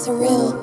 surreal.